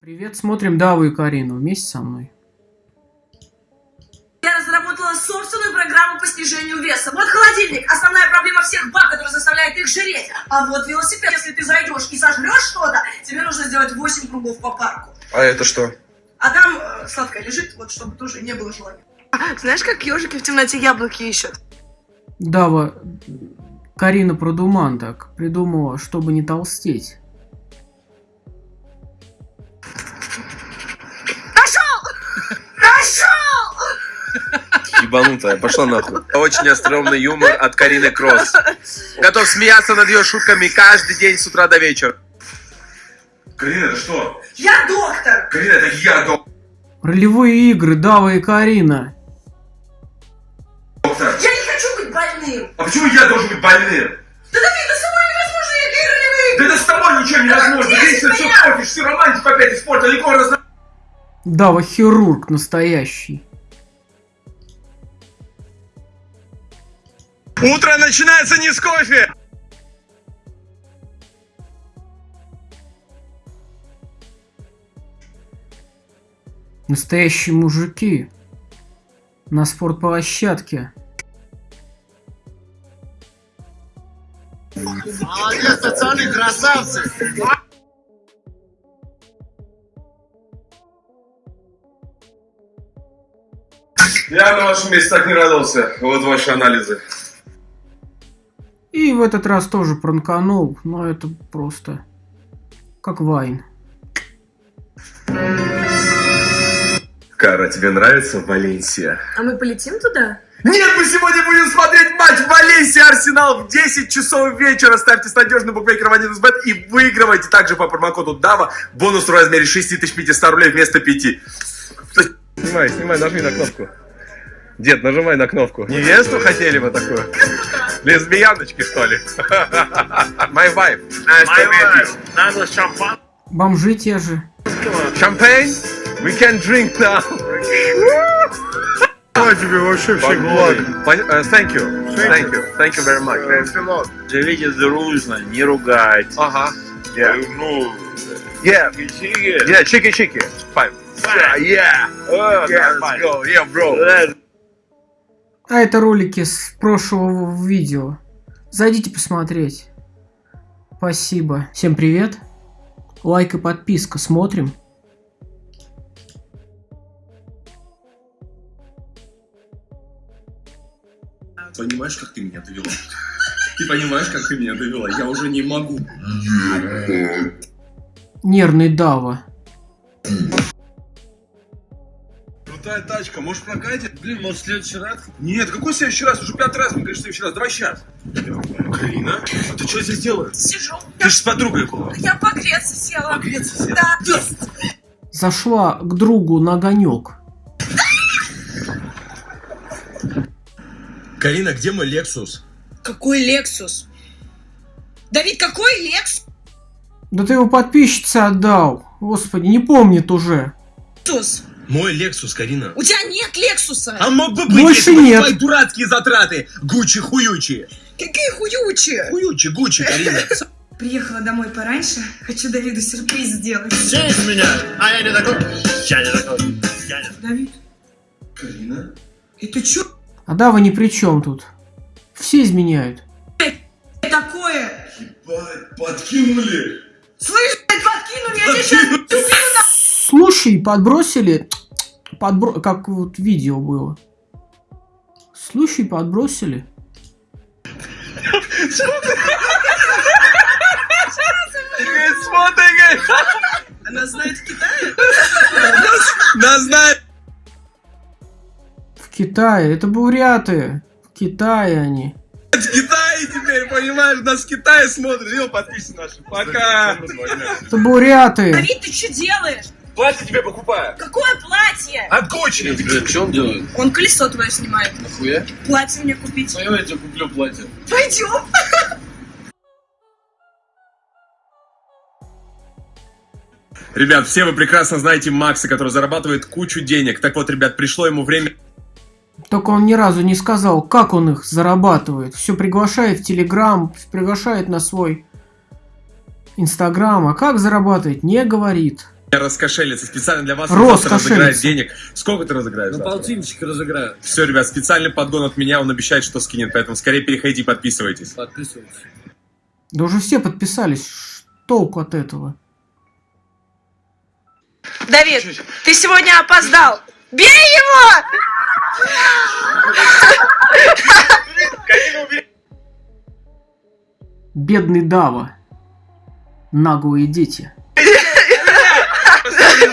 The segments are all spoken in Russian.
Привет, смотрим Даву и Карину вместе со мной. Я разработала собственную программу по снижению веса. Вот холодильник, основная проблема всех баб, которая заставляет их жреть. А вот велосипед, если ты зайдешь и сожрешь что-то, тебе нужно сделать 8 кругов по парку. А это что? А там э, сладкое лежит, вот чтобы тоже не было желания. Знаешь, как ежики в темноте яблоки ищут? Дава, Карина Продуман так придумала, чтобы не толстеть. Ебанутая, пошла нахуй. Очень остроумный юмор от Карины Кросс. Готов смеяться над ее шутками каждый день с утра до вечера. Карина, это что? Я доктор! Карина, это я, доктор. Ролевые игры Дава и Карина. Я не хочу быть больным! А почему я должен быть больным? Да Давид, да с тобой невозможно никакие ролевые Да это с тобой ничего невозможно. Вечно все меня? портишь, всю романтику опять испортил. Никого раз... Дава хирург настоящий. Утро начинается не с кофе. Настоящие мужики. На спортплощадке. Молодец, пацаны, красавцы! Я на вашем месте так не радовался. Вот ваши анализы. И в этот раз тоже пранканул, но это просто как Вайн. Кара, тебе нравится Валенсия? А мы полетим туда? Нет, мы сегодня будем смотреть матч Валенсия Арсенал в 10 часов вечера. Ставьте с надежным букмекером 1xbet и выигрывайте также по промокоду DAVA бонус в размере 6500 рублей вместо 5. Снимай, снимай, нажми на кнопку. Дед, нажимай на кнопку. Невесту хотели вы такую? Лесбияночки, что ли? My wife. Nice meet you. Надо шампан. Бомжи те же. Champagne? We can drink now. А тебе вообще. Пон- э, Thank you. Thank you. Thank you very much. Живите дружно, не ругайте. Ага. Yeah. Ну, Yeah. чики. Yeah, чики-чики. Fine. Yeah, yeah. О, Yeah, let's go. Yeah, bro. Э, А это ролики с прошлого видео. Зайдите посмотреть. Спасибо. Всем привет. Лайк и подписка. Смотрим. Понимаешь, как ты меня довела? Ты понимаешь, как ты меня довела? Я уже не могу. Нервный Дава. Крутая тачка, можешь прокатить? Блин, может в следующий раз? Нет, какой следующий раз? Уже пятый раз, мне говоришь, следующий раз. Давай сейчас. Карина, а ты что здесь делаешь? Сижу. Ты же с подругой была. Я погреться села. Погреться сел? Да. Зашла к другу на огонек. Карина, где мой Лексус? Какой Лексус? Давид, какой Лексус? Да ты его подписчице отдал. Господи, не помнит уже. Мой Лексус, Карина. У тебя нет Лексуса. А мог бы быть, Больше если нет. твои дурацкие затраты. Гучи-хуючи. Какие хуючи. Хуючи, Гучи, Карина. Приехала домой пораньше. Хочу Давиду сюрприз сделать. Все изменяют. А я не такой. Я не такой. Я не такой. Давид, Карина? это что А Дава ни при чем тут. Все изменяют. такое? Ебать, подкинули. Слышь, блядь, подкинули, я тебе сейчас Слушай, подбросили... Подбро... Как вот видео было. Слушай, подбросили. Она знает в Китае? нас знает. В Китае. Это буряты. В Китае они. В Китае теперь, понимаешь, нас в Китае смотрят. Ё, подписчики наши. Пока. Это буряты. Давид, ты что делаешь? Платье тебе покупаю. Какое платье? От Гуччи. Что он делает? Он колесо твое снимает. Нахуя? Платье мне купить. Ну, я тебе куплю платье. Пойдем. Ребят, все вы прекрасно знаете Макса, который зарабатывает кучу денег. Так вот, ребят, пришло ему время Только он ни разу не сказал, как он их зарабатывает. Все приглашает в Телеграм, приглашает на свой Инстаграм. А как зарабатывать, не говорит. Раскошелиться. Специально для вас Рос разыграет денег. Сколько ты разыграешь? Ну, завтра? полтинничек разыграю. Все, ребят, специальный подгон от меня, он обещает, что скинет, поэтому скорее переходите и подписывайтесь. Подписывайтесь. Да уже все подписались. Толку от этого. Давид, ты сегодня опоздал. Бей его! Бедный Дава. Наглые дети.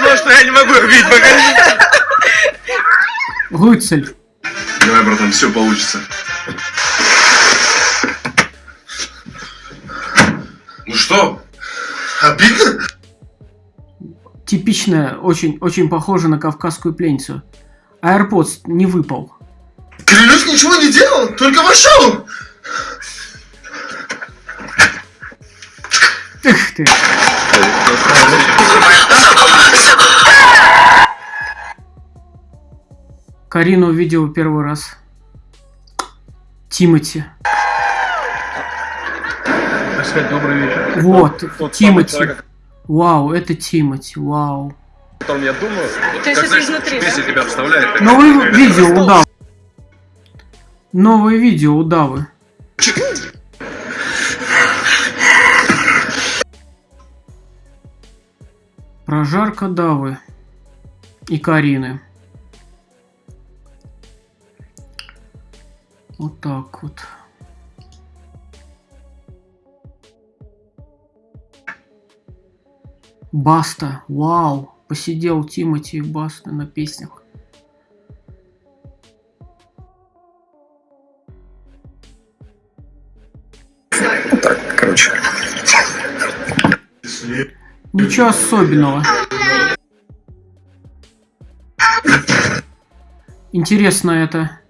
Знаю, что я не могу их бить, погоди. Рыцарь. Давай, братан, все получится. Ну что? Обидно? Типичная, очень, очень похожа на кавказскую пленницу. AirPods не выпал. Клянусь, ничего не делал, только вошел. Эх ты. Карину увидел первый раз. Тимати. Сказать, добрый вечер. Вот, тот Тимати. самый человек, Вау, это Тимати, вау. о котором я думаю. То есть это изнутри, да? тебя вставляет. Новое видео удавы. Новое видео удавы. Прожарка Давы и Карины. Вот так вот. Баста, вау, посидел Тимати и Баста на песнях. Короче. Ничего особенного. Интересно, это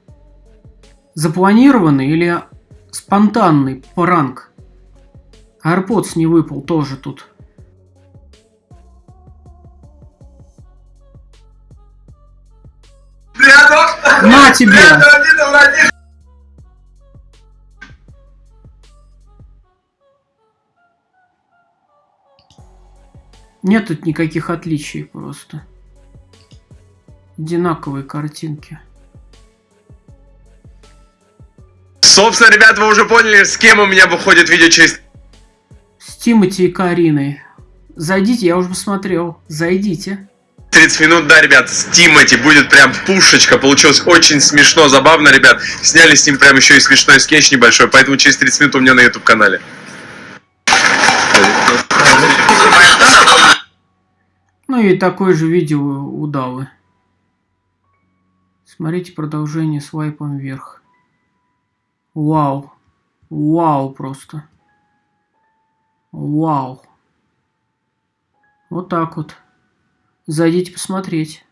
запланированный или спонтанный пранк? AirPods не выпал тоже тут. На тебе! Нет тут никаких отличий просто. Одинаковые картинки. Собственно, ребят, вы уже поняли, с кем у меня выходит видео через С Тимати и Кариной. Зайдите, я уже посмотрел. Зайдите. 30 минут, да, ребят, с Тимати будет прям пушечка. Получилось очень смешно, забавно, ребят. Сняли с ним прям еще и смешной скетч небольшой, поэтому через 30 минут у меня на YouTube канале. Ну и такое же видео у Давы. Смотрите продолжение свайпом вверх. Вау. Вау просто. Вау. Вот так вот. Зайдите посмотреть.